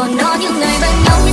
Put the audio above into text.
còn đó những ngày bên nhau